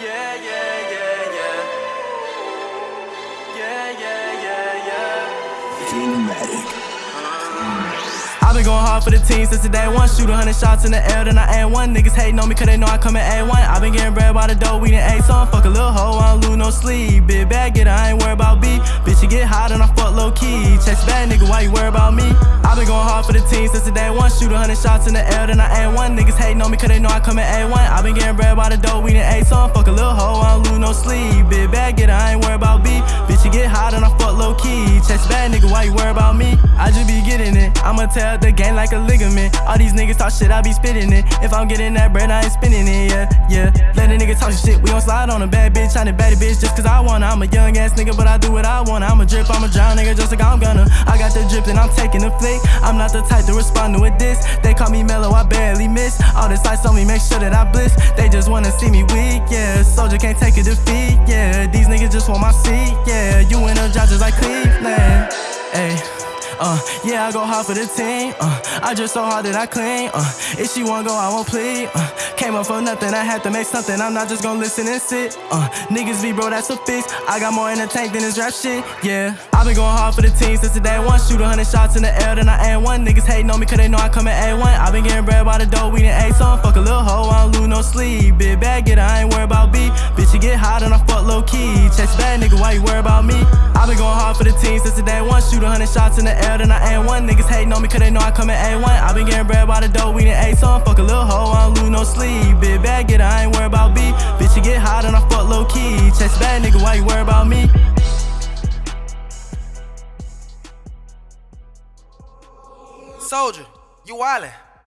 Yeah, yeah, yeah, yeah. Yeah, yeah, yeah, yeah. Thematic. Uh hard for the team since the day one. Shoot a hundred shots in the air, then I add one. Niggas hating on me cause they know I come in A1. I've been getting bread by the dough, we done ate some. Fuck a little hoe, I don't lose no sleep. Big bag get I ain't worried about B. Bitch, you get hot and I fuck low key. Chest bad nigga, why you worry about me? I've been going hard for the team since the day one. Shoot a hundred shots in the air, then I add one. Niggas hating on me cause they know I come in A1. I've been getting bread by the dough, we done ate some. Fuck a little hoe, I don't lose no sleep. Big bag get I ain't worried about B. Bitch, you get hot and I low key. Chest bad nigga, why you worry about me? I just be getting it. I'ma tell the game like a ligament. All these niggas talk shit, I be spitting it. If I'm getting that bread, I ain't spinning it, yeah, yeah. Let a nigga talk shit, we gon' slide on a bad bitch. I a bad bitch just cause I wanna. I'm a young ass nigga, but I do what I wanna. I'm a drip, I'm a drown nigga, just like I'm gonna. The drip I'm taking a flick. I'm not the type to respond to a diss. They call me mellow, I barely miss. All this ice on me, make sure that I bliss. They just wanna see me weak, yeah. Soldier can't take a defeat, yeah. These niggas just want my seat, yeah. You in the judges like Cleveland, ayy. Uh, yeah, I go hard for the team. Uh, I just so hard that I clean. Uh, if she wanna go, I won't plead. Uh, came up for nothing, I had to make something. I'm not just gonna listen and sit. Uh, niggas be bro, that's a fix. I got more in the tank than this rap shit. Yeah, i been going hard for the team since the day one. Shoot a hundred shots in the air, then I add one. Niggas hating on me cause they know I come in A1. i been getting bread by the dough, we done ate some. Fuck a little hoe, I don't lose no sleep. Big bag get I ain't worried about B. Bitch, you get hot and I fuck low key. Chest bad nigga, why you worry about me? i been going hard for the team since the day one. Shoot a hundred shots in the air, then I add one. Niggas hating on me cause they know I come in A1. I been getting bread by the dough, we done ate some. Fuck a little hoe, I don't lose no sleep. Big bag get I ain't worried about B. Bitch, you get hot and I fuck low key. Chest bad nigga, why you worry about me? Soldier, you wildin'.